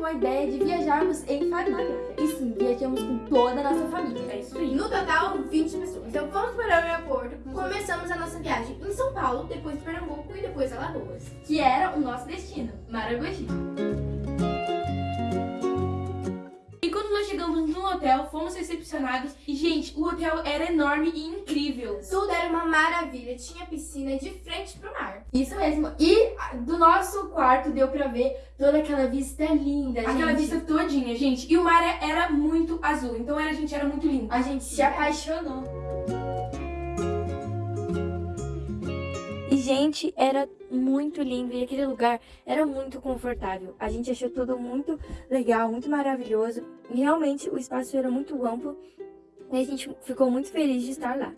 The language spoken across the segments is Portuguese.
com a ideia de viajarmos em família. E sim, viajamos com toda a nossa família. É isso aí. No total, 20 pessoas. Então fomos para o aeroporto, começamos a nossa viagem em São Paulo, depois Pernambuco e depois Alagoas. Que era o nosso destino, Maragogi. No hotel, fomos recepcionados e, gente, o hotel era enorme e incrível. Tudo era uma maravilha, tinha piscina de frente pro mar. Isso mesmo. E do nosso quarto deu pra ver toda aquela vista linda, Aquela gente. vista todinha, gente. E o mar era muito azul, então era, gente, era muito lindo. A gente se apaixonou. Gente, era muito lindo e aquele lugar era muito confortável. A gente achou tudo muito legal, muito maravilhoso. Realmente o espaço era muito amplo e a gente ficou muito feliz de estar lá.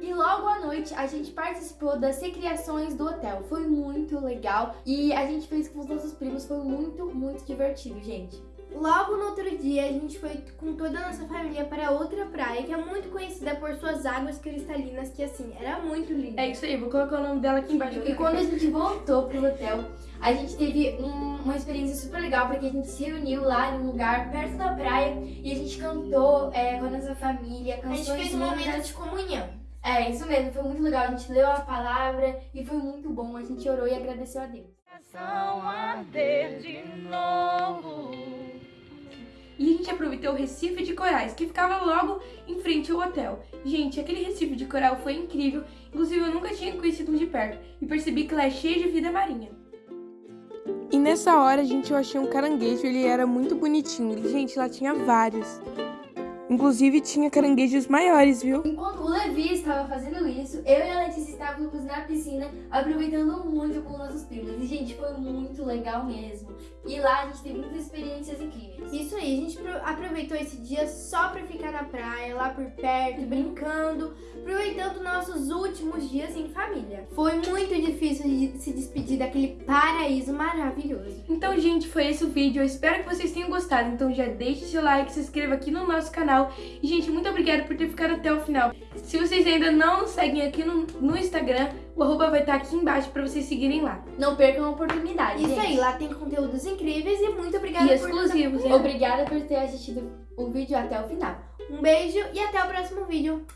E logo à noite a gente participou das recriações do hotel. Foi muito legal e a gente fez com os nossos primos. Foi muito, muito divertido, gente. Logo no outro dia, a gente foi com toda a nossa família para outra praia, que é muito conhecida por suas águas cristalinas, que assim, era muito linda. É isso aí, vou colocar o nome dela aqui embaixo. E quando a gente voltou pro hotel, a gente teve um- uma experiência super legal, porque a gente se reuniu lá em um lugar perto da praia e a gente cantou é, com a nossa família, A canções gente fez um momento de comunhão. É, isso mesmo, foi muito legal. A gente leu a palavra e foi muito bom. A gente orou e agradeceu a Deus. E a gente aproveitou o Recife de Corais, que ficava logo em frente ao hotel. Gente, aquele Recife de coral foi incrível, inclusive eu nunca tinha conhecido um de perto e percebi que lá é cheio de vida marinha. E nessa hora, gente, eu achei um caranguejo, ele era muito bonitinho. E, gente, lá tinha vários. Inclusive tinha caranguejos maiores, viu? Enquanto o Levi estava fazendo isso, eu e a Letícia estávamos na piscina aproveitando muito com nossos primos. E, gente, foi muito legal mesmo. E lá a gente teve muitas experiências incríveis. Isso aí, a gente pro- aproveitou esse dia só pra ficar na praia, lá por perto, brincando, aproveitando nossos últimos dias em família. Foi muito difícil de se despedir daquele paraíso maravilhoso. Então, gente, foi esse o vídeo. Eu espero que vocês tenham gostado. Então já deixe seu like, se inscreva aqui no nosso canal. E, gente, muito obrigada por ter ficado até o final. Se vocês ainda não nos seguem aqui no, no Instagram, o arroba vai estar aqui embaixo pra vocês seguirem lá. Não percam a oportunidade. Isso gente. aí, lá tem conteúdos incríveis e muito obrigada E por exclusivos, hein? Obrigada por ter assistido o vídeo até o final. Um beijo e até o próximo vídeo.